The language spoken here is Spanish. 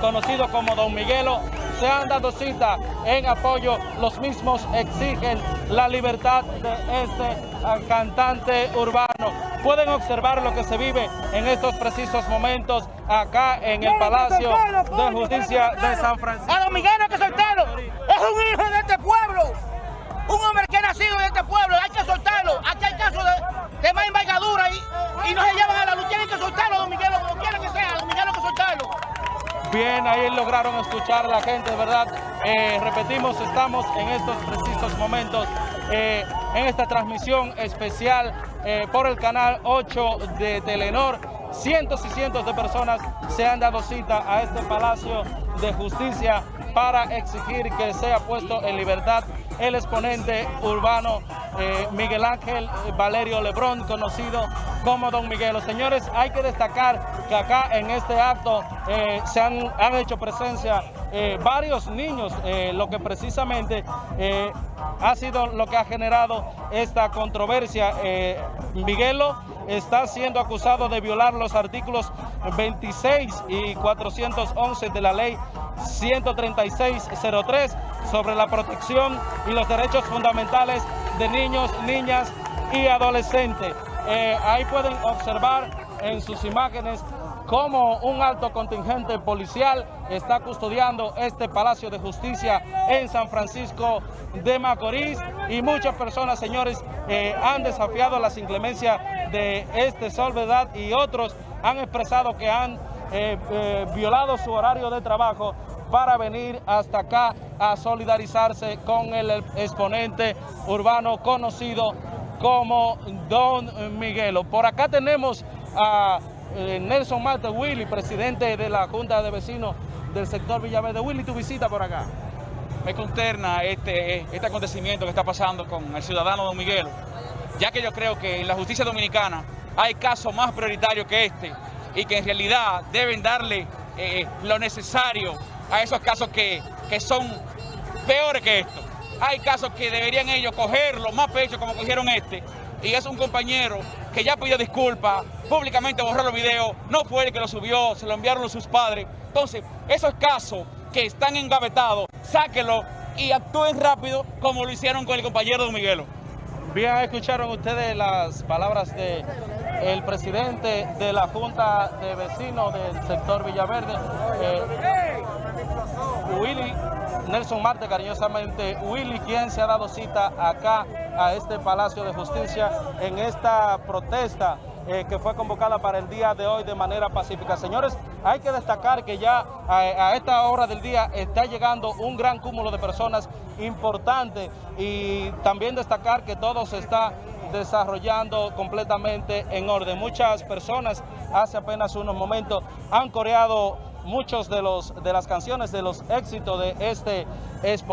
conocido como Don Miguelo, se han dado cita en apoyo. Los mismos exigen la libertad de este ah, cantante urbano. Pueden observar lo que se vive en estos precisos momentos acá en el Palacio de Justicia de San Francisco. A Don Miguelo que soltarlo. Es un hijo Bien, ahí lograron escuchar a la gente, ¿verdad? Eh, repetimos, estamos en estos precisos momentos eh, en esta transmisión especial eh, por el canal 8 de Telenor. Cientos y cientos de personas se han dado cita a este Palacio de Justicia para exigir que sea puesto en libertad el exponente urbano eh, Miguel Ángel Valerio Lebrón, conocido como Don Miguelo. Señores, hay que destacar que acá en este acto eh, se han, han, hecho presencia eh, varios niños, eh, lo que precisamente eh, ha sido lo que ha generado esta controversia. Miguelo está siendo acusado de violar los artículos 26 y 411 de la ley 13603 sobre la protección y los derechos fundamentales de niños, niñas y adolescentes. Ahí pueden observar en sus imágenes cómo un alto contingente policial está custodiando este Palacio de Justicia en San Francisco de Macorís y muchas personas, señores, eh, han desafiado las inclemencias de este Solvedad y otros han expresado que han eh, eh, violado su horario de trabajo para venir hasta acá a solidarizarse con el exponente urbano conocido como Don Miguelo. Por acá tenemos a eh, Nelson Marte Willy, presidente de la Junta de Vecinos del sector Villaverde. Willy, tu visita por acá. Me consterna este, este acontecimiento que está pasando con el ciudadano Don Miguelo, ya que yo creo que en la justicia dominicana hay casos más prioritarios que este y que en realidad deben darle eh, lo necesario a esos casos que, que son peores que esto. Hay casos que deberían ellos cogerlo más pecho como cogieron este y es un compañero que ya pidió disculpas, públicamente borró los videos, no fue el que lo subió, se lo enviaron sus padres. Entonces, esos casos que están engavetados, sáquenlo y actúen rápido como lo hicieron con el compañero Don Miguelo. Bien, escucharon ustedes las palabras de el presidente de la Junta de Vecinos del sector Villaverde, eh, Willy Nelson Marte, cariñosamente Willy, quien se ha dado cita acá a este Palacio de Justicia en esta protesta eh, que fue convocada para el día de hoy de manera pacífica. Señores, hay que destacar que ya a, a, esta hora del día está llegando un gran cúmulo de personas importante y también destacar que todo se está desarrollando completamente en orden. Muchas personas hace apenas unos momentos han coreado muchos de, los, de las canciones de los éxitos de este expo.